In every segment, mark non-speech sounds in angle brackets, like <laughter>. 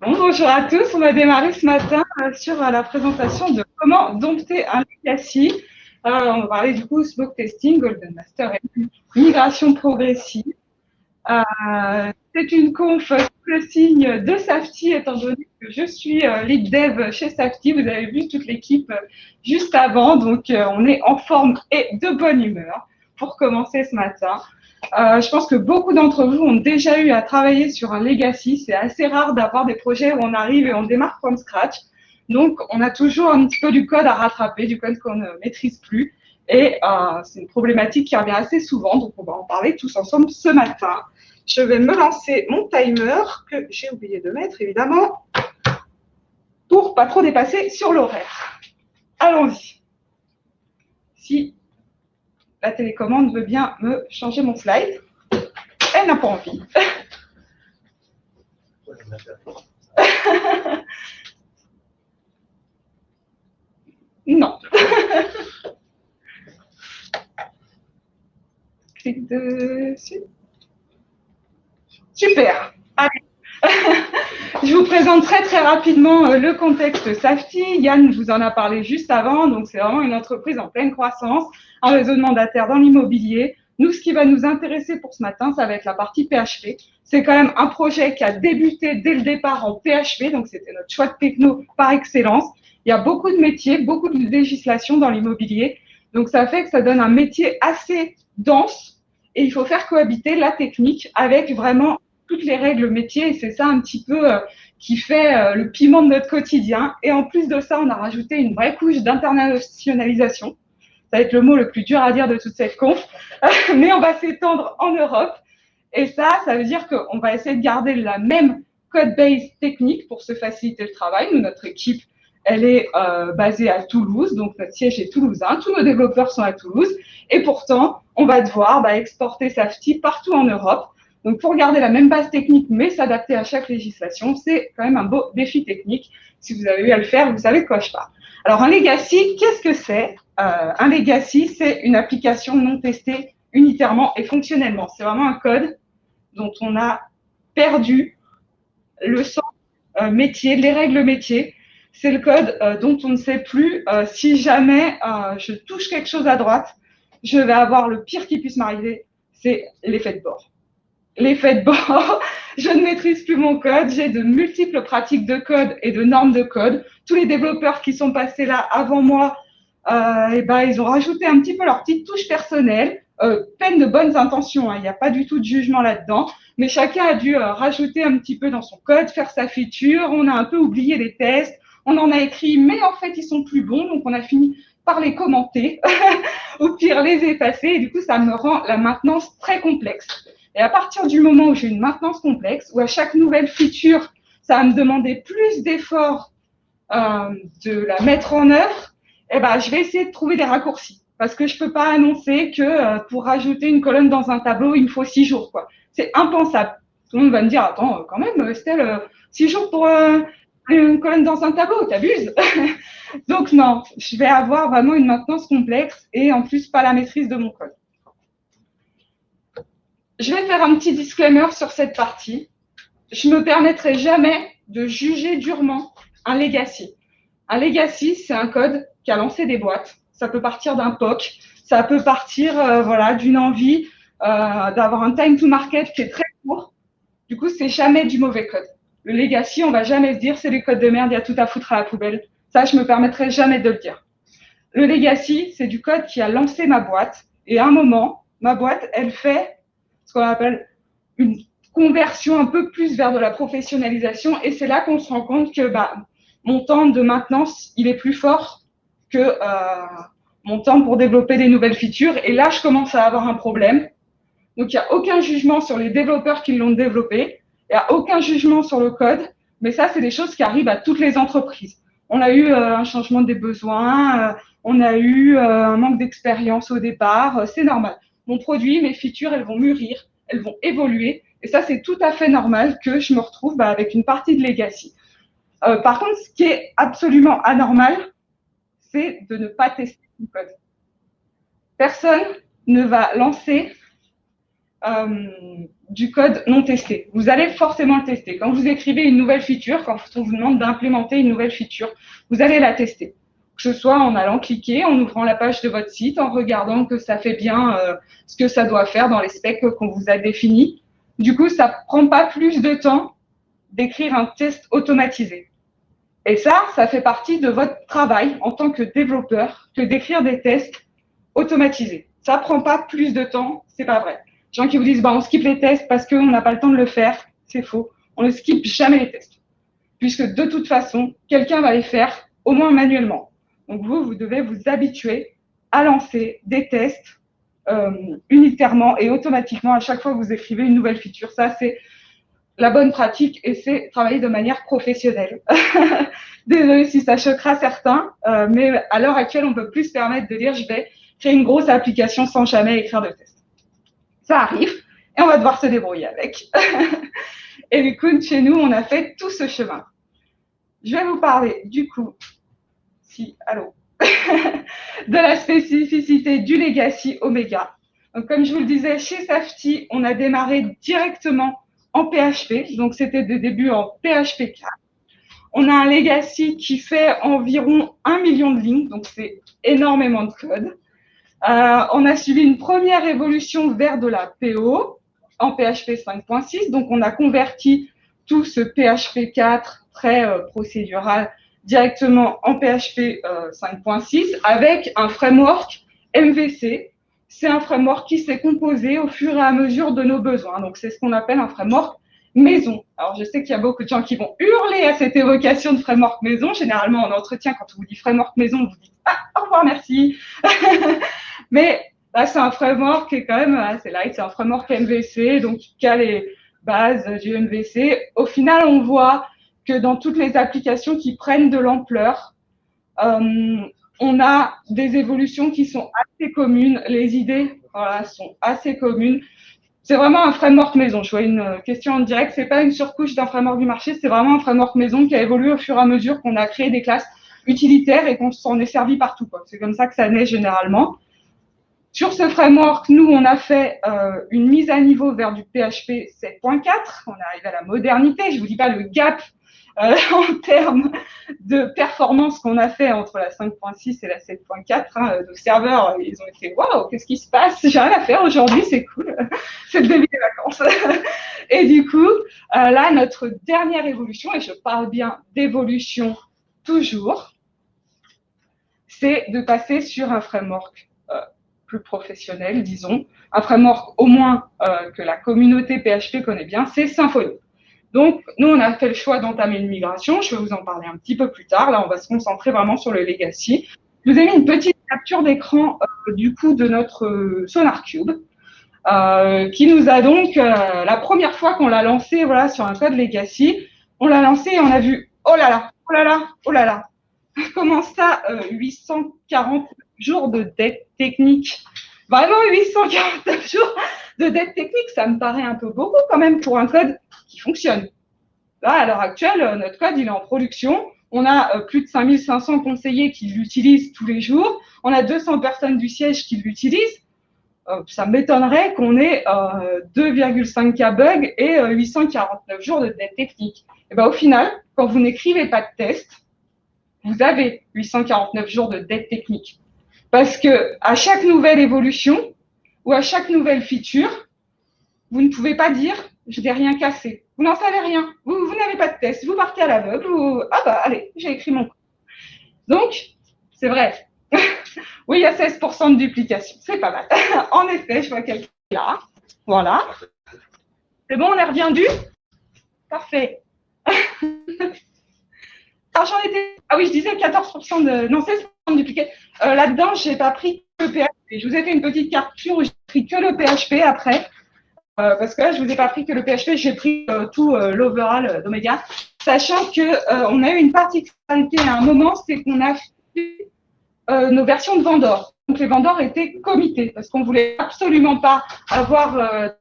bonjour à tous. On va démarrer ce matin euh, sur euh, la présentation de comment dompter un legacy. on va parler du coup smoke testing, golden master et migration progressive. Euh, c'est une conf sous le signe de Safety, étant donné que je suis lead dev chez Safety. Vous avez vu toute l'équipe juste avant, donc on est en forme et de bonne humeur pour commencer ce matin. Euh, je pense que beaucoup d'entre vous ont déjà eu à travailler sur un legacy. C'est assez rare d'avoir des projets où on arrive et on démarre from scratch. Donc, on a toujours un petit peu du code à rattraper, du code qu'on ne maîtrise plus. Et euh, c'est une problématique qui revient assez souvent. Donc, on va en parler tous ensemble ce matin. Je vais me lancer mon timer que j'ai oublié de mettre, évidemment, pour pas trop dépasser sur l'horaire. Allons-y. Si la télécommande veut bien me changer mon slide. Elle n'a pas envie. <laughs> non. <laughs> Clique dessus. Super. Allez. <laughs> Je vous présente très très rapidement euh, le contexte Safety. Yann vous en a parlé juste avant. Donc, c'est vraiment une entreprise en pleine croissance, un réseau de mandataires dans l'immobilier. Nous, ce qui va nous intéresser pour ce matin, ça va être la partie PHP. C'est quand même un projet qui a débuté dès le départ en PHP. Donc, c'était notre choix de techno par excellence. Il y a beaucoup de métiers, beaucoup de législation dans l'immobilier. Donc, ça fait que ça donne un métier assez dense et il faut faire cohabiter la technique avec vraiment toutes les règles métiers et c'est ça un petit peu euh, qui fait euh, le piment de notre quotidien. Et en plus de ça, on a rajouté une vraie couche d'internationalisation. Ça va être le mot le plus dur à dire de toute cette conf, <laughs> mais on va s'étendre en Europe. Et ça, ça veut dire qu'on va essayer de garder la même code base technique pour se faciliter le travail. Notre équipe, elle est euh, basée à Toulouse, donc notre siège est toulousain. Tous nos développeurs sont à Toulouse. Et pourtant, on va devoir bah, exporter Safety partout en Europe donc, pour garder la même base technique, mais s'adapter à chaque législation, c'est quand même un beau défi technique. Si vous avez eu à le faire, vous savez quoi je parle. Alors, un legacy, qu'est-ce que c'est? Euh, Un legacy, c'est une application non testée unitairement et fonctionnellement. C'est vraiment un code dont on a perdu le sens euh, métier, les règles métiers. C'est le code euh, dont on ne sait plus si jamais je touche quelque chose à droite, je vais avoir le pire qui puisse m'arriver, c'est l'effet de bord l'effet de bord, <laughs> je ne maîtrise plus mon code, j'ai de multiples pratiques de code et de normes de code. Tous les développeurs qui sont passés là avant moi, euh, eh ben, ils ont rajouté un petit peu leur petite touche personnelle, euh, pleine de bonnes intentions, hein. il n'y a pas du tout de jugement là-dedans, mais chacun a dû euh, rajouter un petit peu dans son code, faire sa feature, on a un peu oublié les tests, on en a écrit, mais en fait, ils sont plus bons, donc on a fini par les commenter, <laughs> ou pire les effacer, et du coup, ça me rend la maintenance très complexe. Et à partir du moment où j'ai une maintenance complexe, où à chaque nouvelle feature, ça va me demander plus d'efforts euh, de la mettre en œuvre, eh ben, je vais essayer de trouver des raccourcis. Parce que je peux pas annoncer que euh, pour rajouter une colonne dans un tableau, il me faut six jours. quoi. C'est impensable. Tout le monde va me dire, attends, quand même, Estelle, euh, six jours pour euh, une colonne dans un tableau, t'abuses. <laughs> Donc non, je vais avoir vraiment une maintenance complexe et en plus pas la maîtrise de mon code. Je vais faire un petit disclaimer sur cette partie. Je ne me permettrai jamais de juger durement un legacy. Un legacy, c'est un code qui a lancé des boîtes. Ça peut partir d'un POC, ça peut partir euh, voilà, d'une envie euh, d'avoir un time to market qui est très court. Du coup, c'est jamais du mauvais code. Le legacy, on va jamais se dire c'est les codes de merde, il y a tout à foutre à la poubelle. Ça, je me permettrai jamais de le dire. Le legacy, c'est du code qui a lancé ma boîte. Et à un moment, ma boîte, elle fait ce qu'on appelle une conversion un peu plus vers de la professionnalisation. Et c'est là qu'on se rend compte que bah, mon temps de maintenance, il est plus fort que euh, mon temps pour développer des nouvelles features. Et là, je commence à avoir un problème. Donc, il n'y a aucun jugement sur les développeurs qui l'ont développé. Il n'y a aucun jugement sur le code. Mais ça, c'est des choses qui arrivent à toutes les entreprises. On a eu euh, un changement des besoins, euh, on a eu un manque d'expérience au départ, c'est normal mon produit, mes features, elles vont mûrir, elles vont évoluer. Et ça, c'est tout à fait normal que je me retrouve bah, avec une partie de legacy. Euh, par contre, ce qui est absolument anormal, c'est de ne pas tester le code. Personne ne va lancer du code non testé. Vous allez forcément le tester. Quand vous écrivez une nouvelle feature, quand on vous demande d'implémenter une nouvelle feature, vous allez la tester. Que ce soit en allant cliquer, en ouvrant la page de votre site, en regardant que ça fait bien ce que ça doit faire dans les specs qu'on vous a définis. Du coup, ça prend pas plus de temps d'écrire un test automatisé. Et ça, ça fait partie de votre travail en tant que développeur que d'écrire des tests automatisés. Ça prend pas plus de temps, c'est pas vrai. Les gens qui vous disent, bah, on skip les tests parce qu'on n'a pas le temps de le faire, c'est faux. On ne skip jamais les tests. Puisque de toute façon, quelqu'un va les faire au moins manuellement. Donc vous, vous devez vous habituer à lancer des tests euh, unitairement et automatiquement à chaque fois que vous écrivez une nouvelle feature. Ça, c'est la bonne pratique et c'est travailler de manière professionnelle. <laughs> Désolée si ça choquera certains, euh, mais à l'heure actuelle, on peut plus se permettre de dire je vais créer une grosse application sans jamais écrire de test. Ça arrive et on va devoir se débrouiller avec. <laughs> et du coup, chez nous, on a fait tout ce chemin. Je vais vous parler du coup, <laughs> de la spécificité du legacy Omega. Comme je vous le disais, chez Safety, on a démarré directement en PHP. Donc, c'était des débuts en PHP 4. On a un legacy qui fait environ un million de lignes, donc c'est énormément de code. Euh, on a suivi une première évolution vers de la PO en PHP 5.6. Donc, on a converti tout ce PHP 4 très euh, procédural directement en PHP 5.6 euh, avec un framework MVC. C'est un framework qui s'est composé au fur et à mesure de nos besoins. Donc, c'est ce qu'on appelle un framework maison. Alors, je sais qu'il y a beaucoup de gens qui vont hurler à cette évocation de framework maison. Généralement, en entretien, quand on vous dit framework maison, vous dites Ah, au revoir, merci. <laughs> Mais là, c'est un framework qui est quand même assez light. C'est un framework MVC, donc qui a les bases du MVC. Au final, on voit que dans toutes les applications qui prennent de l'ampleur, euh, on a des évolutions qui sont assez communes. Les idées sont assez communes. C'est vraiment un framework maison. Je vois une question en direct. C'est pas une surcouche d'un framework du marché. C'est vraiment un framework maison qui a évolué au fur et à mesure qu'on a créé des classes utilitaires et qu'on s'en est servi partout. C'est comme ça que ça naît généralement. Sur ce framework, nous, on a fait euh, une mise à niveau vers du PHP 7.4. On est arrivé à la modernité. Je vous dis pas le gap euh, <laughs> en termes de performance qu'on a fait entre la 5.6 et la 7.4. Hein, nos serveurs, ils ont été waouh, qu'est-ce qui se passe? J'ai rien à faire aujourd'hui, c'est cool, <laughs> c'est le début des vacances. <laughs> et du coup, euh, là, notre dernière évolution, et je parle bien d'évolution toujours, c'est de passer sur un framework euh, plus professionnel, disons, un framework au moins que la communauté PHP connaît bien, c'est Symfony. Donc, nous, on a fait le choix d'entamer une migration. Je vais vous en parler un petit peu plus tard. Là, on va se concentrer vraiment sur le legacy. Je vous ai mis une petite capture d'écran euh, du coup de notre euh, SonarCube, euh, qui nous a donc, la première fois qu'on l'a lancé voilà, sur un code legacy, on l'a lancé et on a vu, oh là là, oh là là, oh là là, <laughs> comment ça, 840 jours de dette technique? Vraiment 849 jours de dette technique, ça me paraît un peu beaucoup quand même pour un code qui fonctionne. Là, à l'heure actuelle, euh, notre code, il est en production. On a euh, plus de 5500 conseillers qui l'utilisent tous les jours. On a 200 personnes du siège qui l'utilisent. Euh, ça m'étonnerait qu'on ait 2,5K bugs et 849 jours de dette technique. Et ben, au final, quand vous n'écrivez pas de test, vous avez 849 jours de dette technique. Parce que à chaque nouvelle évolution ou à chaque nouvelle feature, vous ne pouvez pas dire je n'ai rien cassé. Vous n'en savez rien. Vous, n'avez pas de test. Vous partez à l'aveugle. Vous... Ah bah allez, j'ai écrit mon. Donc, c'est vrai. <laughs> oui, il y a 16% de duplication. C'est pas mal. <laughs> en effet, je vois quelqu'un là. Voilà. C'est bon, on est reviendu Parfait. <laughs> Alors, j'en étais. Ah oui, je disais 14% de. Non, 16% Euh, là-dedans, je n'ai pas pris que le PHP. Je vous ai fait une petite capture où j'ai pris que le PHP après. Euh, parce que là, je ne vous ai pas pris que le PHP, j'ai pris euh, tout euh, l'overall d'Omega, sachant qu'on a eu une particularité à un moment, c'est qu'on a fait nos versions de vendors. Donc les vendors étaient comités, parce qu'on ne voulait absolument pas avoir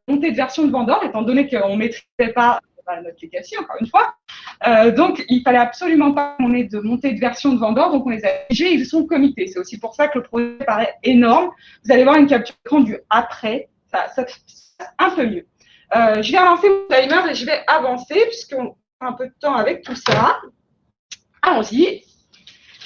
montée de version de vendors, étant donné qu'on ne maîtrisait pas notre legacy, encore une fois. donc, il fallait absolument pas qu'on ait de montée de version de vendors, donc on les a figés, ils sont comités. C'est aussi pour ça que le projet paraît énorme. Vous allez voir une capture d'écran du après. Ça, ça, un peu mieux. Euh, je vais lancer mon timer et je vais avancer puisqu'on a un peu de temps avec tout ça. Allons-y.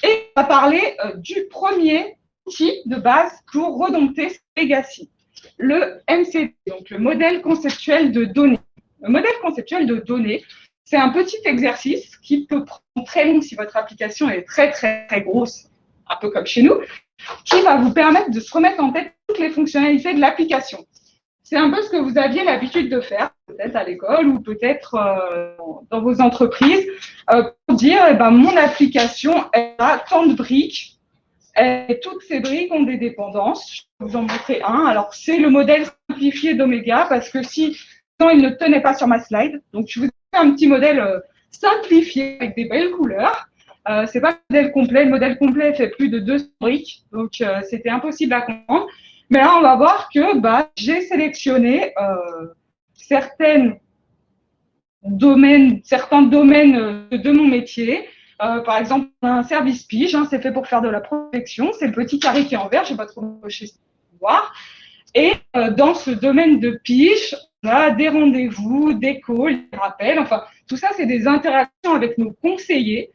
Et on va parler euh, du premier outil de base pour redompter ce legacy, le MCD, donc le modèle conceptuel de données. Le modèle conceptuel de données, c'est un petit exercice qui peut prendre très long si votre application est très, très, très grosse, un peu comme chez nous, qui va vous permettre de se remettre en tête toutes les fonctionnalités de l'application. C'est un peu ce que vous aviez l'habitude de faire, peut-être à l'école ou peut-être euh, dans vos entreprises, euh, pour dire, eh ben, mon application a tant de briques, et toutes ces briques ont des dépendances. Je vais vous en montrer un. Alors, c'est le modèle simplifié d'Omega, parce que si il ne tenait pas sur ma slide, donc je vous ai fait un petit modèle euh, simplifié avec des belles couleurs. Euh, c'est pas le modèle complet. Le modèle complet fait plus de 200 briques, donc c'était impossible à comprendre. Mais là, on va voir que bah, j'ai sélectionné euh, domaines, certains domaines euh, de mon métier. Euh, par exemple, un service pige, hein, c'est fait pour faire de la protection. C'est le petit carré qui est en vert, je vais pas trop chez voir. Et euh, dans ce domaine de pige, des rendez-vous, des calls, des rappels. Enfin, tout ça, c'est des interactions avec nos conseillers.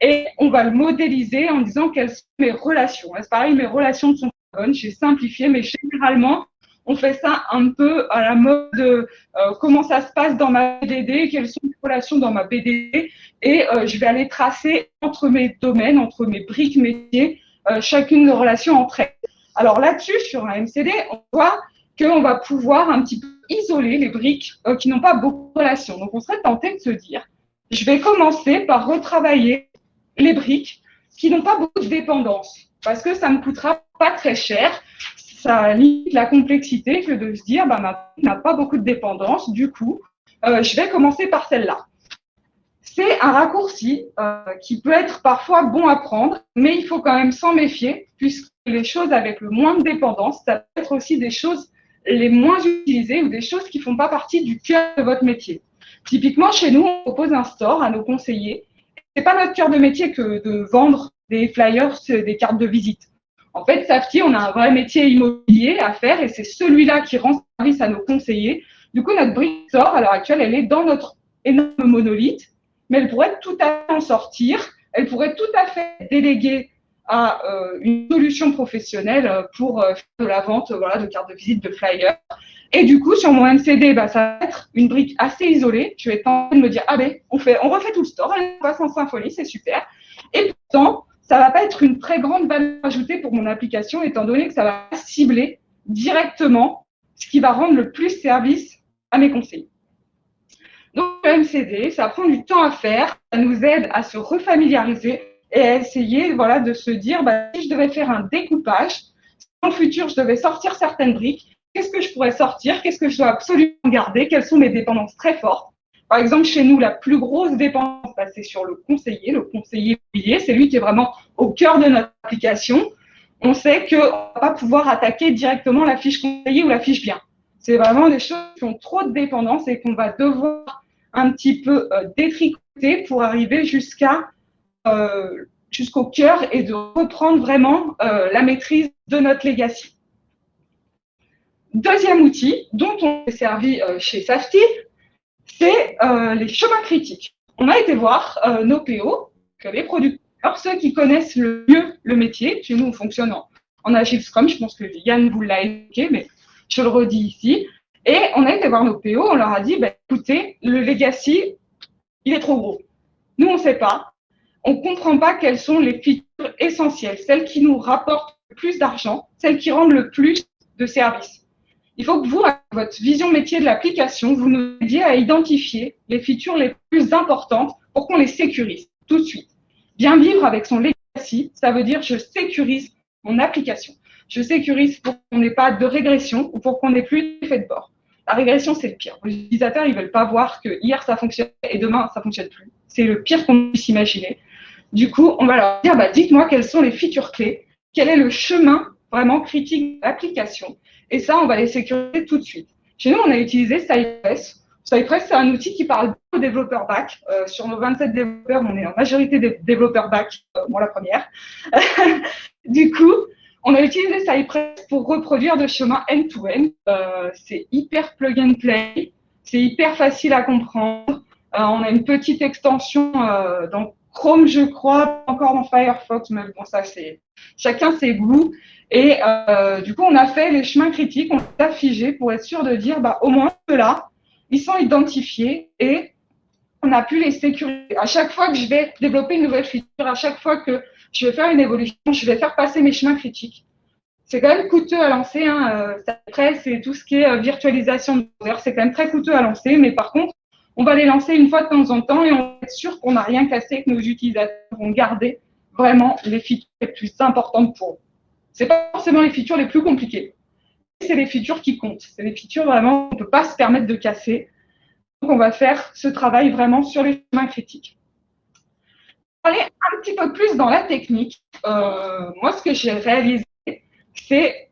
Et on va le modéliser en disant quelles sont mes relations. C'est pareil, mes relations sont j'ai simplifié, mais généralement, on fait ça un peu à la mode de euh, comment ça se passe dans ma BDD, quelles sont les relations dans ma BDD, et euh, je vais aller tracer entre mes domaines, entre mes briques métiers, euh, chacune des relations entre elles. Alors là-dessus, sur un MCD, on voit qu'on va pouvoir un petit peu isoler les briques qui n'ont pas beaucoup de relations. Donc on serait tenté de se dire, je vais commencer par retravailler les briques qui n'ont pas beaucoup de dépendance, parce que ça me coûtera pas très cher. Ça limite la complexité que de se dire, bah, ma n'a pas beaucoup de dépendance, du coup, euh, je vais commencer par celle-là. C'est un raccourci euh, qui peut être parfois bon à prendre, mais il faut quand même s'en méfier, puisque les choses avec le moins de dépendance, ça peut être aussi des choses les moins utilisées ou des choses qui ne font pas partie du cœur de votre métier. Typiquement, chez nous, on propose un store à nos conseillers. Ce n'est pas notre cœur de métier que de vendre des flyers, des cartes de visite. En fait, Safety, on a un vrai métier immobilier à faire et c'est celui-là qui rend service à nos conseillers. Du coup, notre brique sort, à l'heure actuelle, elle est dans notre énorme monolithe, mais elle pourrait tout à fait en sortir. Elle pourrait tout à fait déléguer à euh, une solution professionnelle pour euh, faire de la vente voilà, de cartes de visite, de flyers. Et du coup, sur mon MCD, bah, ça va être une brique assez isolée. Je vais tenter de me dire, ah ben, on refait tout le store, on passe en symphonie, c'est super. Et pourtant, ça va pas être une très grande valeur ajoutée pour mon application, étant donné que ça va cibler directement ce qui va rendre le plus service à mes conseillers. Donc, le MCD, ça prend du temps à faire, ça nous aide à se refamiliariser et essayer voilà, de se dire, bah, si je devais faire un découpage, si dans le futur, je devais sortir certaines briques, qu'est-ce que je pourrais sortir, qu'est-ce que je dois absolument garder, quelles sont mes dépendances très fortes? Par exemple, chez nous, la plus grosse dépense, bah, c'est sur le conseiller, le conseiller immobilier. C'est lui qui est vraiment au cœur de notre application. On sait qu'on ne va pas pouvoir attaquer directement la fiche conseiller ou la fiche bien. C'est vraiment des choses qui ont trop de dépendance et qu'on va devoir un petit peu euh, détricoter pour arriver jusqu'à jusqu'au cœur et de reprendre vraiment euh, la maîtrise de notre legacy. Deuxième outil dont on s'est servi chez Safety, c'est euh, les chemins critiques. On a été voir euh, nos PO, les producteurs, ceux qui connaissent le mieux le métier. Chez nous, on fonctionne en, Agile Scrum. Je pense que Yann vous l'a évoqué, mais je le redis ici. Et on a été voir nos PO, on leur a dit, bah, écoutez, le legacy, il est trop gros. Nous, on ne sait pas. On ne comprend pas quelles sont les features essentielles, celles qui nous rapportent le plus d'argent, celles qui rendent le plus de services. Il faut que vous, avec votre vision métier de l'application, vous nous aidiez à identifier les features les plus importantes pour qu'on les sécurise tout de suite. Bien vivre avec son legacy, ça veut dire je sécurise mon application. Je sécurise pour qu'on n'ait pas de régression ou pour qu'on n'ait plus d'effet de bord. La régression, c'est le pire. Les utilisateurs, ils veulent pas voir que hier ça fonctionne et demain ça fonctionne plus. C'est le pire qu'on puisse imaginer. Du coup, on va leur dire, bah, dites-moi quelles sont les features clés, quel est le chemin vraiment critique de l'application et ça, on va les sécuriser tout de suite. Chez nous, on a utilisé Cypress. Cypress, c'est un outil qui parle aux développeurs back. Euh, sur nos 27 développeurs, on est en majorité des développeurs back, euh, moi la première. <laughs> du coup, On a utilisé Cypress pour reproduire de chemin end-to-end. Euh, c'est hyper plug and play, c'est hyper facile à comprendre. Euh, on a une petite extension dans Chrome, je crois, encore dans Firefox, mais bon, ça c'est chacun ses goûts. Et du coup, on a fait les chemins critiques, on les a figés pour être sûr de dire, bah, au moins ceux-là, ils sont identifiés et on a pu les sécuriser. À chaque fois que je vais développer une nouvelle feature, à chaque fois que je vais faire une évolution, je vais faire passer mes chemins critiques. C'est quand même coûteux à lancer. Hein. Après, c'est tout ce qui est euh, virtualisation c'est quand même très coûteux à lancer. Mais par contre, on va les lancer une fois de temps en temps et on va être sûr qu'on n'a rien cassé, que nos utilisateurs vont garder vraiment les features les plus importantes pour eux. C'est pas forcément les features les plus compliquées. C'est les features qui comptent. C'est les features vraiment qu'on ne peut pas se permettre de casser. Donc, on va faire ce travail vraiment sur les chemins critiques aller un petit peu plus dans la technique, euh, moi, ce que j'ai réalisé, c'est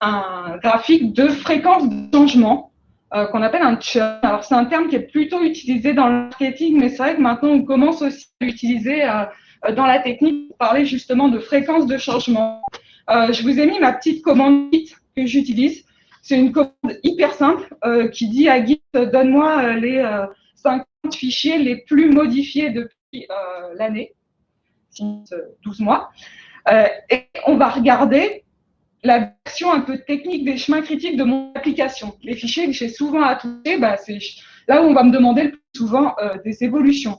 un graphique de fréquence de changement euh, qu'on appelle un churn. Alors, c'est un terme qui est plutôt utilisé dans le marketing, mais c'est vrai que maintenant, on commence aussi à l'utiliser euh, dans la technique pour parler justement de fréquence de changement. je vous ai mis ma petite commande Git que j'utilise. C'est une commande hyper simple qui dit à Git, donne-moi les 50 fichiers les plus modifiés depuis euh, l'année, 12 euh, mois. Euh, et on va regarder la version un peu technique des chemins critiques de mon application. Les fichiers que j'ai souvent à toucher, bah, c'est là où on va me demander le plus souvent des évolutions.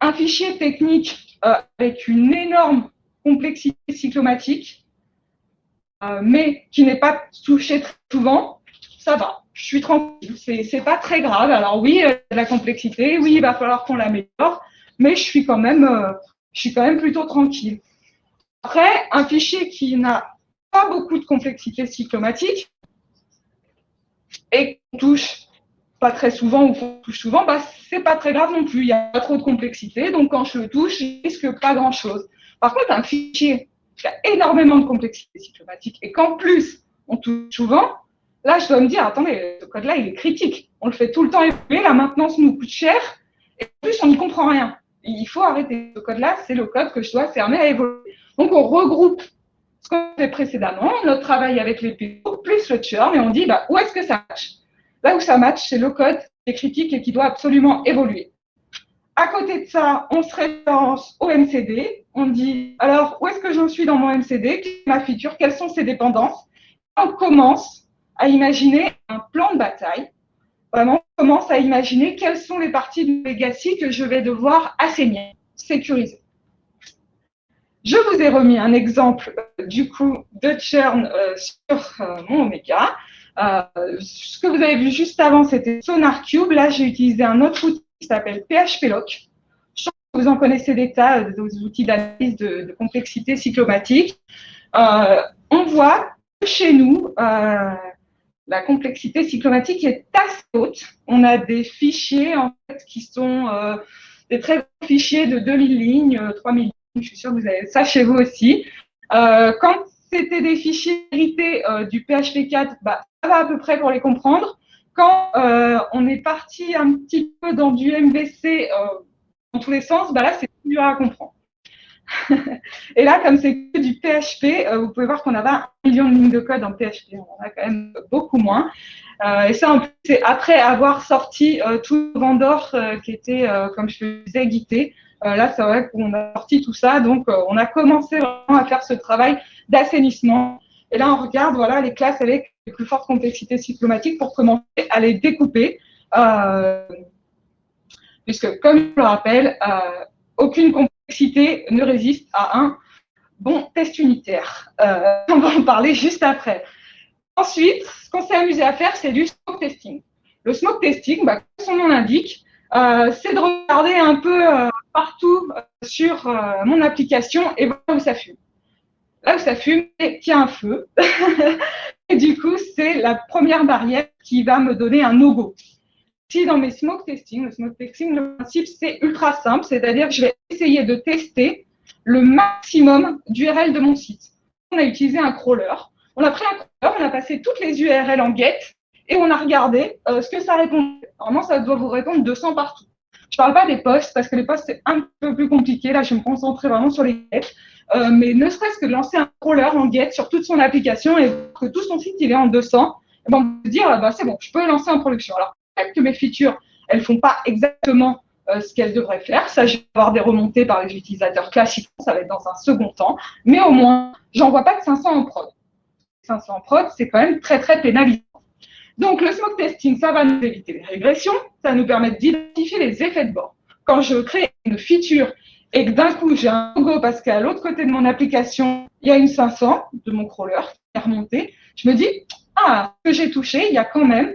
un fichier technique avec une énorme complexité cyclomatique, mais qui n'est pas touché très souvent, ça va je suis tranquille, c'est pas très grave. Alors oui, euh, la complexité, oui, il va falloir qu'on l'améliore, mais je suis quand même, euh, je suis quand même plutôt tranquille. Après, un fichier qui n'a pas beaucoup de complexité cyclomatique et qu'on touche pas très souvent ou qu'on touche souvent, bah, c'est pas très grave non plus. Il n'y a pas trop de complexité, donc quand je le touche, je risque pas grand chose. Par contre, un fichier qui a énormément de complexité cyclomatique et qu'en plus on touche souvent, Là, je dois me dire, attendez, ce code-là, il est critique. On le fait tout le temps évoluer, la maintenance nous coûte cher, et en plus, on n'y comprend rien. Il faut arrêter. Ce code-là, c'est le code que je dois fermer à évoluer. Donc, on regroupe ce qu'on fait précédemment, notre travail avec les PO, plus le churn, et on dit, bah, où est-ce que ça match Là où ça match, c'est le code qui est critique et qui doit absolument évoluer. À côté de ça, on se référence au MCD. On dit, alors, où est-ce que j'en suis dans mon MCD Quelle est ma feature? Quelles sont ses dépendances? On commence à imaginer un plan de bataille. Vraiment, commence à imaginer quelles sont les parties du legacy que je vais devoir assainir, sécuriser. Je vous ai remis un exemple euh, du coup de churn euh, sur euh, mon Omega. ce que vous avez vu juste avant, c'était SonarCube. Là, j'ai utilisé un autre outil qui s'appelle PHPLock. Je pense que vous en connaissez des tas, des outils d'analyse de, de, complexité cyclomatique. on voit que chez nous, la complexité cyclomatique est assez haute. On a des fichiers en fait, qui sont euh, des très gros fichiers de 2000 lignes, 3000 euh, lignes, je suis sûre que vous avez ça chez vous aussi. Euh, quand c'était des fichiers hérités du PHP 4, bah, ça va à peu près pour les comprendre. Quand on est parti un petit peu dans du MVC dans tous les sens, bah là, c'est plus dur à comprendre. <laughs> et là, comme c'est que du PHP, euh, vous pouvez voir qu'on a un million de lignes de code en PHP. On en a quand même beaucoup moins. Euh, et ça, c'est après avoir sorti euh, tout le vendor qui était, comme je le disais, guité. là, c'est vrai qu'on a sorti tout ça. Donc, on a commencé vraiment à faire ce travail d'assainissement. Et là, on regarde voilà, les classes avec les plus fortes complexités cyclomatiques pour commencer à les découper. puisque, comme je le rappelle, aucune complexité ne résiste à un bon test unitaire. Euh, on va en parler juste après. Ensuite, ce qu'on s'est amusé à faire, c'est du smoke testing. Le smoke testing, bah, comme son nom l'indique, euh, c'est de regarder un peu euh, partout sur mon application et voir où ça fume. Là où ça fume, il y a un feu. <laughs> et du coup, c'est la première barrière qui va me donner un no-go dans mes smoke testing, le smoke testing, le principe, c'est ultra simple, c'est-à-dire que je vais essayer de tester le maximum d'URL de mon site. On a utilisé un crawler. On a pris un crawler, on a passé toutes les URL en get et on a regardé euh, ce que ça répondait. Normalement, ça doit vous répondre 200 partout. Je ne parle pas des postes parce que les postes, c'est un peu plus compliqué. Là, je vais me concentrer vraiment sur les get. Euh, mais ne serait-ce que de lancer un crawler en get sur toute son application et que tout son site il est en 200, eh ben, on dire, bah, c'est bon, je peux lancer en production. Alors, que mes features, elles font pas exactement euh, ce qu'elles devraient faire. Ça, je vais avoir des remontées par les utilisateurs classiques, ça va être dans un second temps. Mais au moins, j'envoie pas que 500 en prod. 500 en prod, c'est quand même très, très pénalisant. Donc, le smoke testing, ça va nous éviter les régressions, ça nous permettre d'identifier les effets de bord. Quand je crée une feature et que d'un coup, j'ai un logo parce qu'à l'autre côté de mon application, il y a une 500 de mon crawler qui est remontée, je me dis, ah, ce que j'ai touché, il y a quand même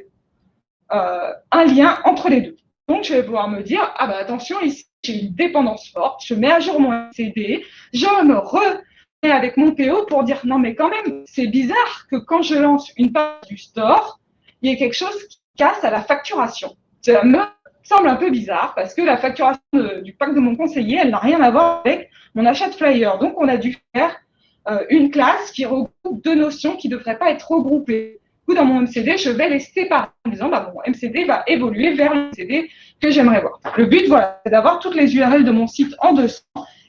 euh, un lien entre les deux. Donc, je vais pouvoir me dire, ah bah attention, ici, j'ai une dépendance forte, je mets à jour mon CD, je me remets avec mon PO pour dire, non mais quand même, c'est bizarre que quand je lance une page du store, il y a quelque chose qui casse à la facturation. Ça me semble un peu bizarre parce que la facturation du pack de mon conseiller, elle n'a rien à voir avec mon achat de flyer. Donc, on a dû faire euh, une classe qui regroupe deux notions qui ne devraient pas être regroupées. Dans mon MCD, je vais les séparer en disant, bah, mon MCD va évoluer vers le MCD que j'aimerais voir. Le but, voilà, c'est d'avoir toutes les URL de mon site en 200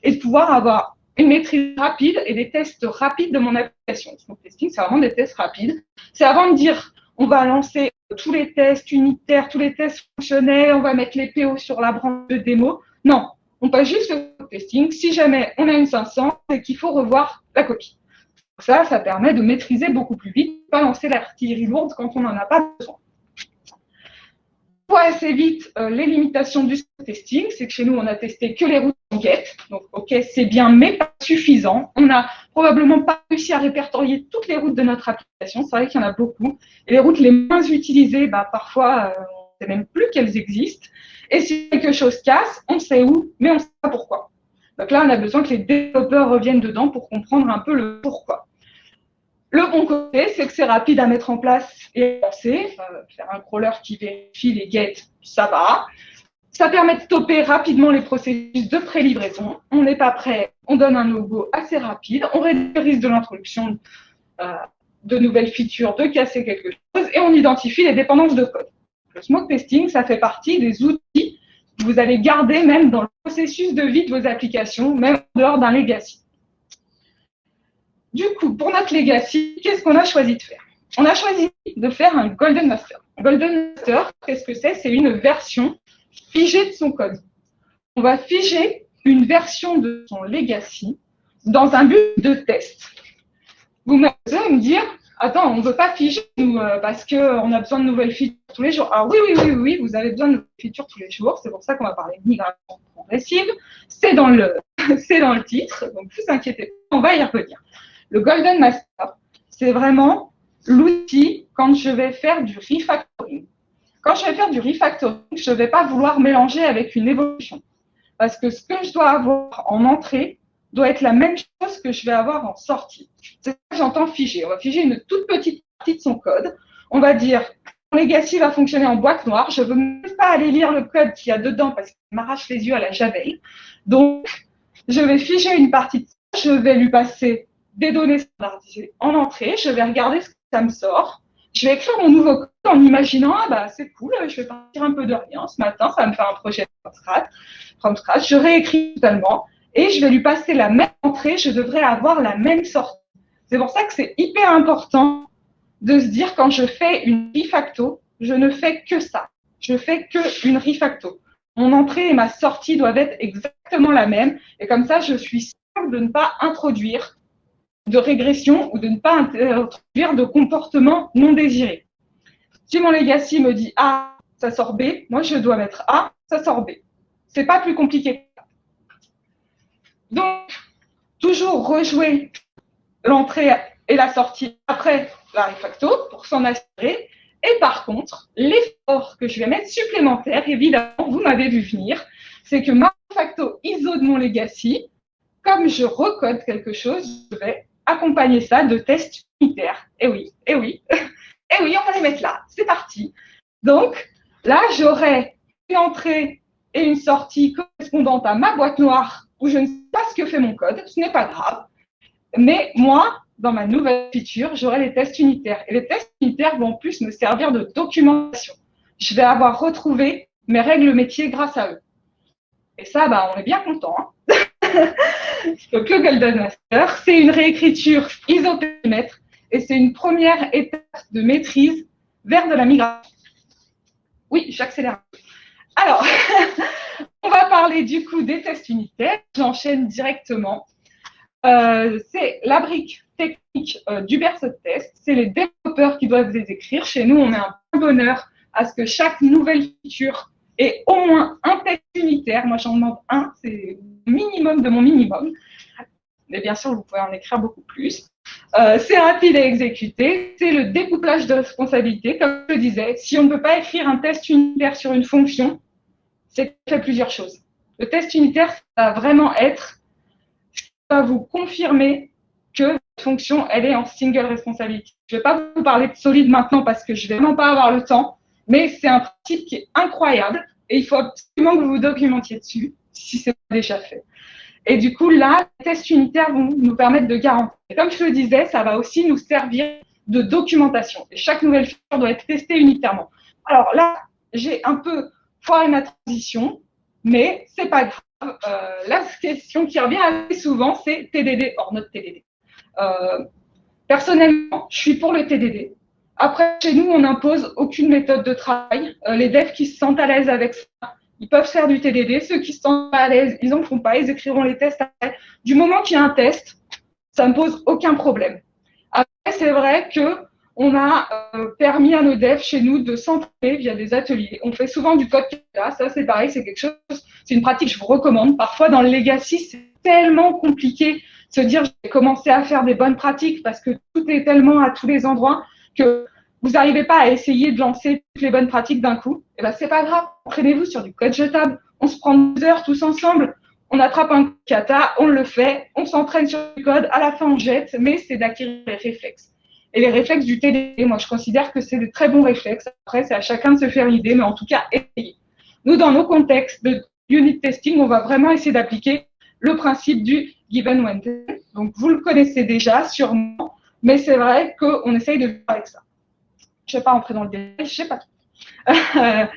et de pouvoir avoir une maîtrise rapide et des tests rapides de mon application. Le testing, c'est vraiment des tests rapides. C'est avant de dire, on va lancer tous les tests unitaires, tous les tests fonctionnels, on va mettre les PO sur la branche de démo. Non, on passe juste le testing. Si jamais on a une 500, c'est qu'il faut revoir la copie. Ça, ça permet de maîtriser beaucoup plus vite, pas lancer l'artillerie lourde quand on n'en a pas besoin voit assez vite euh, les limitations du testing. C'est que chez nous, on a testé que les routes en get. Donc, OK, c'est bien, mais pas suffisant. On n'a probablement pas réussi à répertorier toutes les routes de notre application. C'est vrai qu'il y en a beaucoup. Et les routes les moins utilisées, bah, parfois, euh, on ne sait même plus qu'elles existent. Et si quelque chose casse, on sait où, mais on ne sait pas pourquoi. Donc là, on a besoin que les développeurs reviennent dedans pour comprendre un peu le pourquoi. Le bon côté, c'est que c'est rapide à mettre en place et à lancer. faire un crawler qui vérifie les gates, ça va. Ça permet de stopper rapidement les processus de pré-livraison. On n'est pas prêt, on donne un logo assez rapide, on réduit le risque de l'introduction euh, de nouvelles features, de casser quelque chose, et on identifie les dépendances de code. Le smoke testing, ça fait partie des outils que vous allez garder même dans le processus de vie de vos applications, même en dehors d'un legacy. Du coup, pour notre legacy, qu'est-ce qu'on a choisi de faire? On a choisi de faire un Golden Master. Golden Master, qu'est-ce que c'est? C'est une version figée de son code. On va figer une version de son legacy dans un but de test. Vous allez me dire, attends, on ne veut pas figer euh, parce qu'on a besoin de nouvelles features tous les jours. Ah oui, oui, oui, oui, vous avez besoin de nouvelles features tous les jours. C'est pour ça qu'on va parler de migration progressive. C'est dans <laughs> dans le titre, donc ne vous inquiétez pas, on va y revenir. Le Golden Master, c'est vraiment l'outil quand je vais faire du refactoring. Quand je vais faire du refactoring, je ne vais pas vouloir mélanger avec une évolution. Parce que ce que je dois avoir en entrée doit être la même chose que je vais avoir en sortie. C'est ça que j'entends figer. On va figer une toute petite partie de son code. On va dire, mon legacy va fonctionner en boîte noire. Je ne veux même pas aller lire le code qu'il y a dedans parce qu'il m'arrache les yeux à la javel. Donc, je vais figer une partie de ça. Je vais lui passer des données standardisées en entrée. Je vais regarder ce que ça me sort. Je vais écrire mon nouveau code en imaginant, ah bah c'est cool, je vais partir un peu de rien ce matin, ça va me faire un projet from scratch. Je réécris totalement et je vais lui passer la même entrée. Je devrais avoir la même sortie. C'est pour ça que c'est hyper important de se dire quand je fais une refacto, je ne fais que ça. Je fais que une refacto. Mon entrée et ma sortie doivent être exactement la même. Et comme ça, je suis sûre de ne pas introduire de régression ou de ne pas introduire de comportement non désiré. Si mon legacy me dit A, ça sort B, moi je dois mettre A, ça sort B. C'est pas plus compliqué. Donc, toujours rejouer l'entrée et la sortie après la refacto pour s'en assurer. Et par contre, l'effort que je vais mettre supplémentaire, évidemment, vous m'avez vu venir, c'est que ma refacto ISO de mon legacy, comme je recode quelque chose, je vais accompagner ça de tests unitaires. Eh oui, eh oui, <laughs> eh oui, on va les mettre là. C'est parti. Donc, là, j'aurai une entrée et une sortie correspondante à ma boîte noire où je ne sais pas ce que fait mon code. Ce n'est pas grave. Mais moi, dans ma nouvelle feature, j'aurai les tests unitaires. Et les tests unitaires vont en plus me servir de documentation. Je vais avoir retrouvé mes règles métiers grâce à eux. Et ça, bah, on est bien content. Hein. <laughs> <laughs> Donc, le Golden Master, c'est une réécriture isopérimètre et c'est une première étape de maîtrise vers de la migration. Oui, j'accélère. Alors, <laughs> on va parler du coup des tests unitaires. J'enchaîne directement. Euh, c'est la brique technique euh, du berceau de test. C'est les développeurs qui doivent les écrire. Chez nous, on met un bonheur à ce que chaque nouvelle feature ait au moins un test unitaire. Moi, j'en demande un, c'est minimum de mon minimum. Mais bien sûr, vous pouvez en écrire beaucoup plus. Euh, c'est rapide à exécuter, c'est le découplage de responsabilité. Comme je le disais, si on ne peut pas écrire un test unitaire sur une fonction, c'est fait plusieurs choses. Le test unitaire, ça va vraiment être qui va vous confirmer que votre fonction, elle est en single responsabilité. Je ne vais pas vous parler de solide maintenant parce que je ne vais vraiment pas avoir le temps, mais c'est un principe qui est incroyable et il faut absolument que vous vous documentiez dessus si ce n'est pas déjà fait. Et du coup, là, les tests unitaires vont nous permettre de garantir. Et comme je le disais, ça va aussi nous servir de documentation. Et chaque nouvelle feature doit être testée unitairement. Alors là, j'ai un peu foiré ma transition, mais c'est pas grave. Euh, la question qui revient assez souvent, c'est TDD hors notre TDD. Euh, personnellement, je suis pour le TDD. Après, chez nous, on n'impose aucune méthode de travail. Euh, les devs qui se sentent à l'aise avec ça, ils peuvent faire du TDD. Ceux qui sont à l'aise, ils n'en font pas. Ils écriront les tests après. Du moment qu'il y a un test, ça ne pose aucun problème. Après, c'est vrai que on a euh, permis à nos devs chez nous de s'entraîner via des ateliers. On fait souvent du code là. Ça, c'est pareil, c'est quelque chose, c'est une pratique que je vous recommande. Parfois, dans le legacy, c'est tellement compliqué de se dire, je vais commencer à faire des bonnes pratiques parce que tout est tellement à tous les endroits que vous n'arrivez pas à essayer de lancer toutes les bonnes pratiques d'un coup, et eh ben c'est pas grave. Entraînez-vous sur du code jetable. On se prend deux heures tous ensemble. On attrape un kata, on le fait, on s'entraîne sur du code. À la fin, on jette, mais c'est d'acquérir les réflexes. Et les réflexes du TDD, moi, je considère que c'est de très bons réflexes. Après, c'est à chacun de se faire une idée, mais en tout cas, essayez. Nous, dans nos contextes de unit testing, on va vraiment essayer d'appliquer le principe du given when. Donc, vous le connaissez déjà, sûrement, mais c'est vrai qu'on essaye de faire avec ça. Je ne vais pas entrer dans le détail, je ne sais pas tout. <laughs>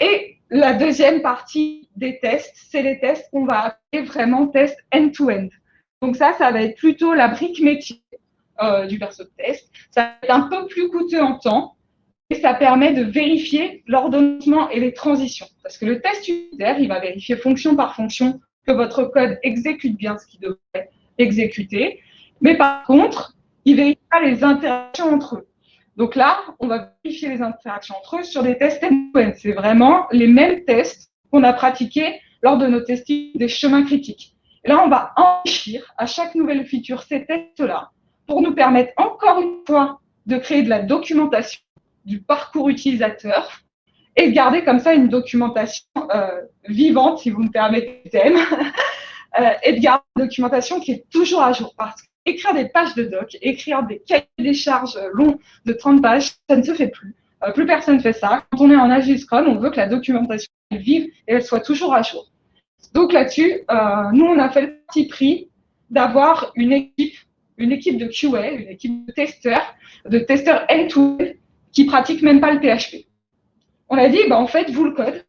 Et la deuxième partie des tests, c'est les tests qu'on va appeler vraiment tests end-to-end. Donc ça, ça va être plutôt la brique métier euh, du perso de test. Ça va être un peu plus coûteux en temps et ça permet de vérifier l'ordonnement et les transitions. Parce que le test unitaire, il va vérifier fonction par fonction que votre code exécute bien ce qu'il devrait exécuter. Mais par contre, il vérifie pas les interactions entre eux. Donc là, on va vérifier les interactions entre eux sur des tests end-to-end. C'est vraiment les mêmes tests qu'on a pratiqués lors de nos testings des chemins critiques. Là, on va enrichir à chaque nouvelle feature ces tests-là pour nous permettre encore une fois de créer de la documentation du parcours utilisateur et de garder comme ça une documentation euh, vivante, si vous me permettez le <laughs> euh, et de garder une documentation qui est toujours à jour. Écrire des pages de doc, écrire des cahiers des charges longs de 30 pages, ça ne se fait plus. Euh, plus personne ne fait ça. Quand on est en Agile Scrum, on veut que la documentation vive et elle soit toujours à jour. Donc là-dessus, euh, nous, on a fait le petit prix d'avoir une équipe, une équipe de QA, une équipe de testeurs, de testeurs end-to-end qui pratiquent même pas le PHP. On a dit, bah, en fait, vous le code,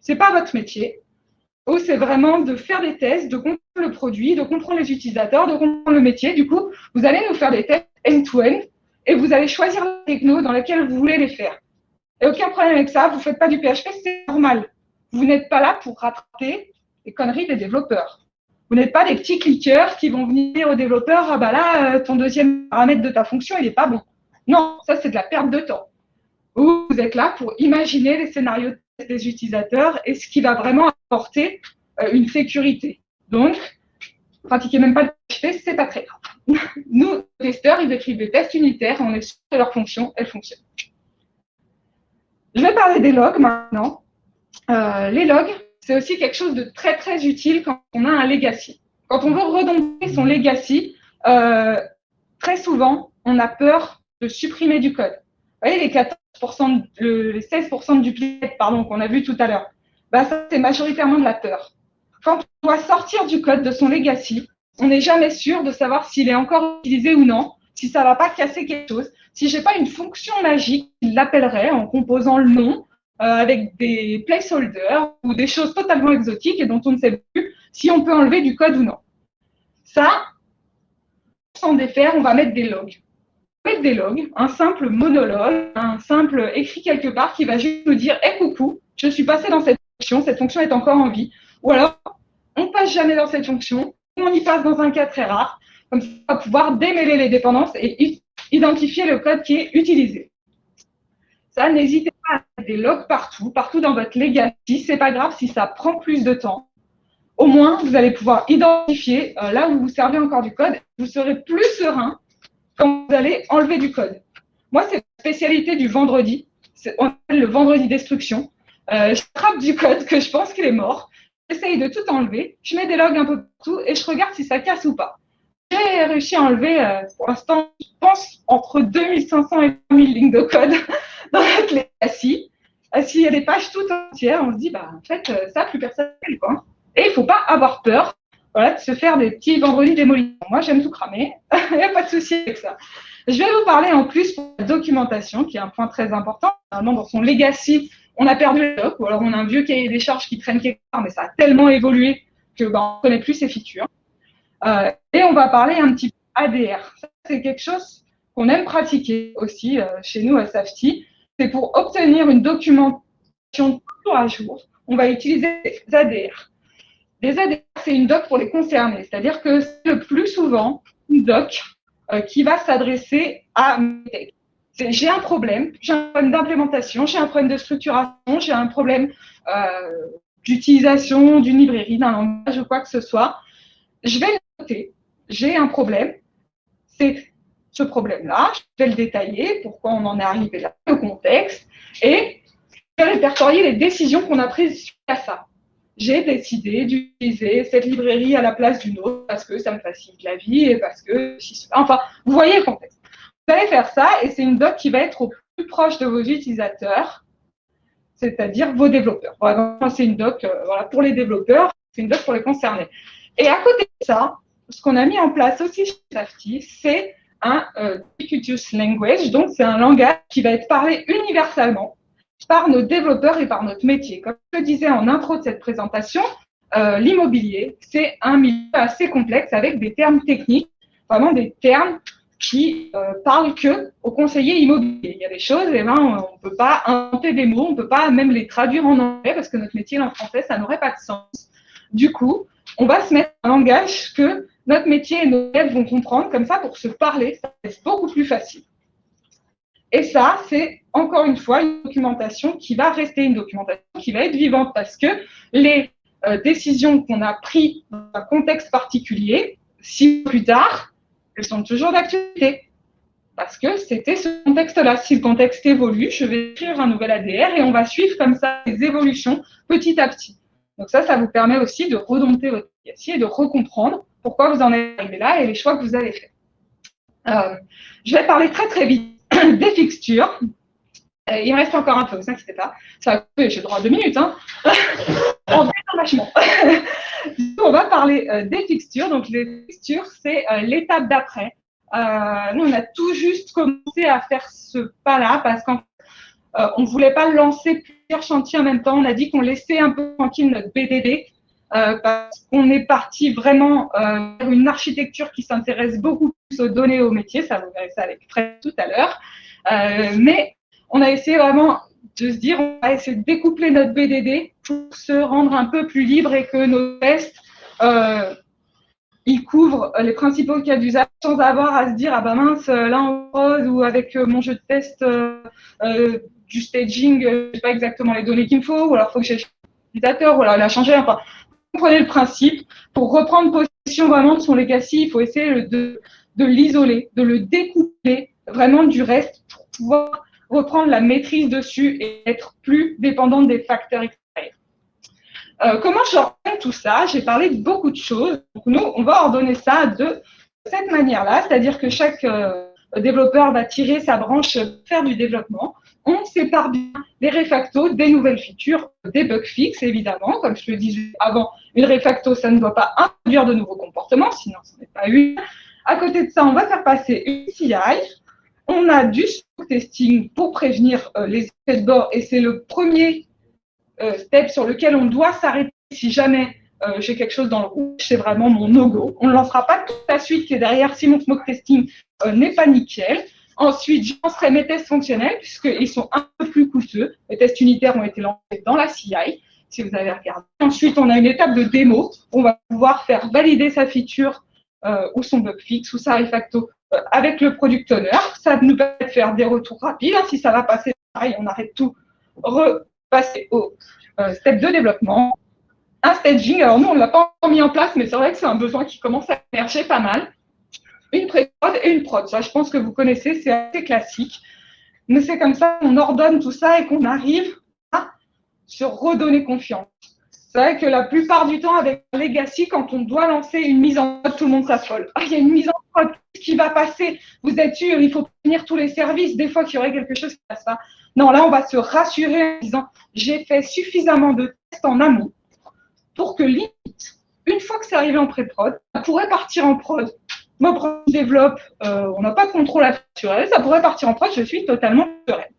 c'est pas votre métier c'est vraiment de faire des tests, de comprendre le produit, de comprendre les utilisateurs, de comprendre le métier. Du coup, vous allez nous faire des tests end-to-end et vous allez choisir la techno dans laquelle vous voulez les faire. Et aucun problème avec ça, vous ne faites pas du PHP, c'est normal. Vous n'êtes pas là pour rattraper les conneries des développeurs. Vous n'êtes pas des petits cliqueurs qui vont venir aux développeurs, ah bah là, euh, ton deuxième paramètre de ta fonction, il n'est pas bon. Non, ça c'est de la perte de temps. Vous êtes là pour imaginer les scénarios des utilisateurs et ce qui va vraiment apporter euh, une sécurité. Donc, pratiquer même pas le PHP, c'est pas très grave. <laughs> Nous, testeurs, ils écrivent des tests unitaires, on est sûr que leur fonction, elle fonctionne. Je vais parler des logs maintenant. Euh, les logs, c'est aussi quelque chose de très très utile quand on a un legacy. Quand on veut redonner son legacy, euh, très souvent, on a peur de supprimer du code. Vous voyez, les 14%, les 16% de duplicate qu'on a vu tout à l'heure, bah, ça, c'est majoritairement de la peur. Quand on doit sortir du code de son legacy, on n'est jamais sûr de savoir s'il est encore utilisé ou non, si ça ne va pas casser quelque chose, si je n'ai pas une fonction magique qui l'appellerait en composant le nom avec des placeholders ou des choses totalement exotiques et dont on ne sait plus si on peut enlever du code ou non. Ça, sans défaire, on va mettre des logs. Mettre des logs, un simple monologue, un simple écrit quelque part qui va juste nous dire Hé coucou, je suis passé dans cette fonction, cette fonction est encore en vie. Ou alors, on passe jamais dans cette fonction, on y passe dans un cas très rare. Comme ça, on va pouvoir démêler les dépendances et identifier le code qui est utilisé. Ça, n'hésitez pas à mettre des logs partout, partout dans votre legacy. C'est pas grave si ça prend plus de temps. Au moins, vous allez pouvoir identifier euh, là où vous servez encore du code. Vous serez plus serein quand vous allez enlever du code. Moi, c'est la spécialité du vendredi. On appelle le vendredi destruction. Euh, je frappe du code que je pense qu'il est mort. J'essaye de tout enlever. Je mets des logs un peu partout et je regarde si ça casse ou pas. J'ai réussi à enlever, euh, pour l'instant, je pense, entre 2500 et 3000 lignes de code <laughs> dans notre legacy. Euh, s'il y a des pages toutes entières, on se dit, bah, en fait, euh, ça, plus personne ne quoi. Et il ne faut pas avoir peur voilà, de se faire des petits vendredis démolitions. Moi, j'aime tout cramer. <laughs> il n'y a pas de souci avec ça. Je vais vous parler en plus de la documentation, qui est un point très important. Normalement, dans son legacy, on a perdu le doc, ou alors on a un vieux cahier des charges qui traîne quelque part, mais ça a tellement évolué que bah, on ne connaît plus ses features. Euh, et on va parler un petit peu ADR. C'est quelque chose qu'on aime pratiquer aussi euh, chez nous à Safety. C'est pour obtenir une documentation toujours à jour, on va utiliser des ADR. Les ADR, c'est une doc pour les concernés, c'est-à-dire que c'est le plus souvent une doc euh, qui va s'adresser à j'ai un problème, j'ai un problème d'implémentation, j'ai un problème de structuration, j'ai un problème euh, d'utilisation d'une librairie, d'un langage ou quoi que ce soit. Je vais j'ai un problème, c'est ce problème-là, je vais le détailler, pourquoi on en est arrivé là, le contexte, et je vais répertorier les décisions qu'on a prises suite à ça. J'ai décidé d'utiliser cette librairie à la place d'une autre parce que ça me facilite la vie et parce que, enfin, vous voyez le contexte. Vous allez faire ça et c'est une doc qui va être au plus proche de vos utilisateurs, c'est-à-dire vos développeurs. c'est une doc euh, voilà, pour les développeurs, c'est une doc pour les concernés. Et à côté de ça, ce qu'on a mis en place aussi chez Safety, c'est un euh, ubiquitous language, donc c'est un langage qui va être parlé universellement par nos développeurs et par notre métier. Comme je le disais en intro de cette présentation, euh, l'immobilier, c'est un milieu assez complexe avec des termes techniques, vraiment des termes qui euh, parlent que aux conseillers immobiliers. Il y a des choses, et eh ben, on ne peut pas inventer des mots, on ne peut pas même les traduire en anglais parce que notre métier en français, ça n'aurait pas de sens. Du coup, on va se mettre un langage que notre métier et nos élèves vont comprendre, comme ça, pour se parler, ça c'est beaucoup plus facile. Et ça, c'est encore une fois une documentation qui va rester une documentation qui va être vivante parce que les euh, décisions qu'on a prises dans un contexte particulier, six plus tard, elles sont toujours d'actualité. Parce que c'était ce contexte-là. Si le contexte évolue, je vais écrire un nouvel ADR et on va suivre comme ça les évolutions petit à petit. Donc ça, ça vous permet aussi de redompter votre legacy et de recomprendre pourquoi vous en êtes arrivé là et les choix que vous avez faits. Euh, je vais parler très très vite <coughs> des fixtures. Euh, il me reste encore un peu, ne vous inquiétez pas. Ça va couper, j'ai droit à deux minutes. Hein. <laughs> on vachement. <laughs> on va parler euh, des fixtures. Donc les fixtures, c'est l'étape d'après. nous, on a tout juste commencé à faire ce pas-là parce qu'on ne voulait pas lancer plusieurs chantiers en même temps. On a dit qu'on laissait un peu tranquille notre BDD euh, parce qu'on est parti vraiment euh, vers une architecture qui s'intéresse beaucoup plus aux données, aux métiers. Ça, vous verrez ça avec Fred tout à l'heure. Euh, mais on a essayé vraiment de se dire, on va essayer de découpler notre BDD pour se rendre un peu plus libre et que nos tests, euh, ils couvrent les principaux cas d'usage sans avoir à se dire, ah ben mince, là en rose ou avec mon jeu de test du staging, je sais pas exactement les données qu'il me faut, ou alors il faut que j'ai l'utilisateur, ou alors il a changé. Enfin, comprenez le principe. Pour reprendre possession vraiment de son legacy, il faut essayer de, de l'isoler, de le découper vraiment du reste pour pouvoir reprendre la maîtrise dessus et être plus dépendant des facteurs extérieurs. Euh, comment j'ordonne tout ça? J'ai parlé de beaucoup de choses. Nous, on va ordonner ça de cette manière-là, c'est-à-dire que chaque euh, développeur va tirer sa branche, faire du développement on sépare bien les refactos des nouvelles features, des bugs fixes évidemment. Comme je le disais avant, une refacto, ça ne doit pas introduire de nouveaux comportements, sinon ce n'est pas une. À côté de ça, on va faire passer une CI. On a du smoke testing pour prévenir euh, les effets de bord et c'est le premier euh, step sur lequel on doit s'arrêter si jamais euh, j'ai quelque chose dans le rouge, c'est vraiment mon no-go. On ne lancera pas toute la suite qui est derrière si mon smoke testing n'est pas nickel. Ensuite, je lancerai mes tests fonctionnels puisqu'ils sont un peu plus coûteux. Les tests unitaires ont été lancés dans la CI, si vous avez regardé. Ensuite, on a une étape de démo. On va pouvoir faire valider sa feature euh, ou son bug fixe ou sa refacto euh, avec le product owner. Ça nous permet de faire des retours rapides. Hein. Si ça va passer, pareil, on arrête tout, repasser au euh, step de développement. Un staging, alors nous, on ne l'a pas mis en place, mais c'est vrai que c'est un besoin qui commence à émerger pas mal une pré-prod et une prod. Ça, je pense que vous connaissez, c'est assez classique. Mais c'est comme ça qu'on ordonne tout ça et qu'on arrive à se redonner confiance. C'est vrai que la plupart du temps, avec Legacy, quand on doit lancer une mise en prod, tout le monde s'affole. Ah, il y a une mise en prod qui va passer. Vous êtes sûr, il faut tenir tous les services. Des fois, qu'il y aurait quelque chose qui passe pas. Non, là, on va se rassurer en disant j'ai fait suffisamment de tests en amont pour que limite, une fois que c'est arrivé en pré-prod, ça pourrait partir en prod moi, je développe, euh, on n'a pas de contrôle elle, ça pourrait partir en prod, je suis totalement sereine.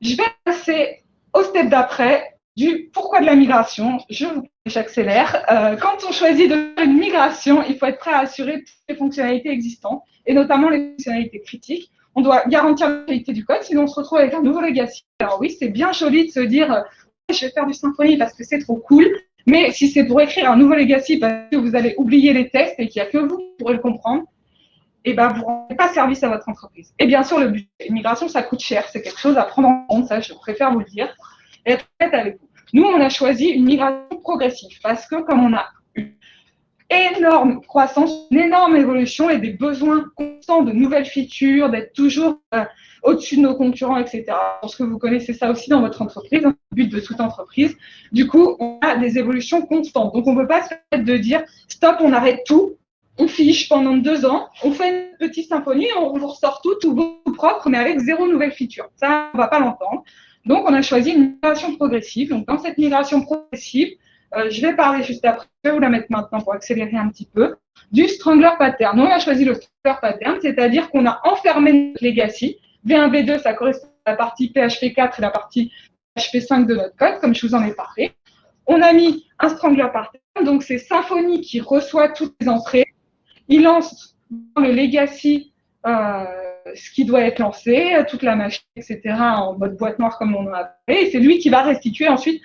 Je vais passer au step d'après du pourquoi de la migration. Je j'accélère. Euh, quand on choisit de faire une migration, il faut être prêt à assurer toutes les fonctionnalités existantes, et notamment les fonctionnalités critiques. On doit garantir la qualité du code, sinon on se retrouve avec un nouveau legacy. Alors oui, c'est bien joli de se dire, je vais faire du Symfony parce que c'est trop cool, mais si c'est pour écrire un nouveau legacy parce que vous avez oublié les tests et qu'il n'y a que vous qui pourrez le comprendre, eh ben, vous ne rendez pas service à votre entreprise. Et bien sûr, le budget. L'immigration, ça coûte cher. C'est quelque chose à prendre en compte, ça, je préfère vous le dire. Et être honnête avec vous. Nous, on a choisi une migration progressive parce que comme on a une énorme croissance, une énorme évolution et des besoins constants de nouvelles features, d'être toujours euh, au-dessus de nos concurrents, etc. Je pense que vous connaissez ça aussi dans votre entreprise, hein, le but de toute entreprise. Du coup, on a des évolutions constantes. Donc, on ne peut pas se permettre de dire stop, on arrête tout, on fiche pendant deux ans, on fait une petite symphonie, on vous ressort tout, tout beau, propre, mais avec zéro nouvelle feature. Ça, on ne va pas l'entendre. Donc, on a choisi une migration progressive. Donc, dans cette migration progressive, euh, je vais parler juste après, je vais vous la mettre maintenant pour accélérer un petit peu, du Strangler Pattern. On a choisi le Strangler Pattern, c'est-à-dire qu'on a enfermé notre legacy V1, V2, ça correspond à la partie PHP 4 et la partie PHP 5 de notre code, comme je vous en ai parlé. On a mis un strangler pattern, donc c'est Symfony qui reçoit toutes les entrées. Il lance dans le legacy euh, ce qui doit être lancé, toute la machine, etc., en mode boîte noire comme on en a appelé, et c'est lui qui va restituer ensuite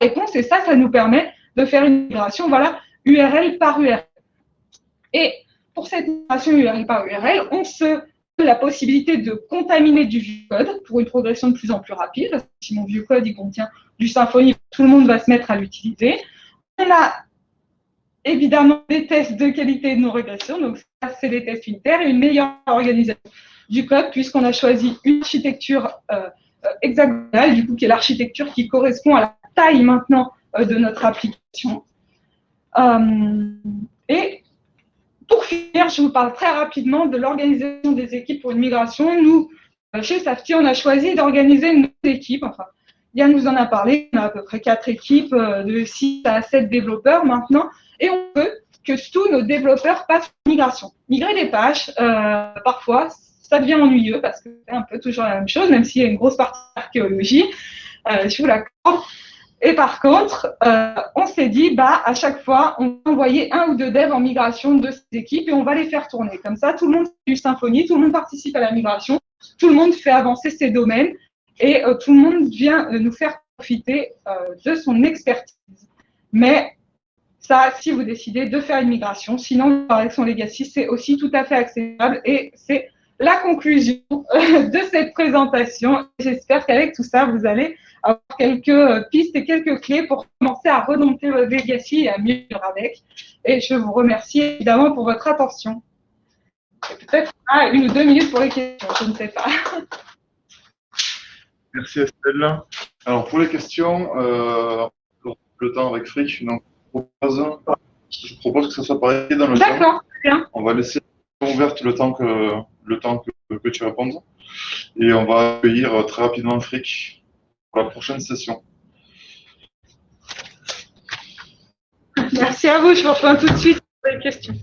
la réponse, et ça, ça nous permet de faire une migration, voilà, URL par URL. Et pour cette migration URL par URL, on se la possibilité de contaminer du vieux code pour une progression de plus en plus rapide. Si mon vieux code il contient du Symfony, tout le monde va se mettre à l'utiliser. On a évidemment des tests de qualité de nos régressions, donc ça c'est des tests unitaires et une meilleure organisation du code puisqu'on a choisi une architecture euh, euh, hexagonale, du coup qui est l'architecture qui correspond à la taille maintenant euh, de notre application. et pour finir, je vous parle très rapidement de l'organisation des équipes pour une migration. Nous, chez Safety, on a choisi d'organiser une équipe. Enfin, Yann nous en a parlé. On a à peu près quatre équipes de 6 à 7 développeurs maintenant. Et on veut que tous nos développeurs passent une migration. Migrer des pages, euh, parfois, ça devient ennuyeux parce que c'est un peu toujours la même chose, même s'il y a une grosse partie d'archéologie. je vous l'accorde. Et par contre, euh, on s'est dit, bah, à chaque fois, on va envoyer un ou deux devs en migration de ces équipes et on va les faire tourner. Comme ça, tout le monde fait du Symfony, tout le monde participe à la migration, tout le monde fait avancer ses domaines et euh, tout le monde vient euh, nous faire profiter de son expertise. Mais ça, si vous décidez de faire une migration, sinon, avec son legacy, c'est aussi tout à fait acceptable et c'est la conclusion de cette présentation. J'espère qu'avec tout ça, vous allez avoir quelques euh, pistes et quelques clés pour commencer à remonter votre legacy et à mieux vivre avec. Et je vous remercie évidemment pour votre attention. Peut-être une ou deux minutes pour les questions, je ne sais pas. Merci Estelle. Alors pour les questions, euh, le temps avec Frick, donc, je, propose, je propose que ça soit pareil dans le temps. D'accord, bien. On va laisser ouverte le temps que, le temps que, tu répondes. Et on va accueillir euh, très rapidement Frick pour la prochaine session. Merci à vous, je vous reprends tout de suite pour les questions.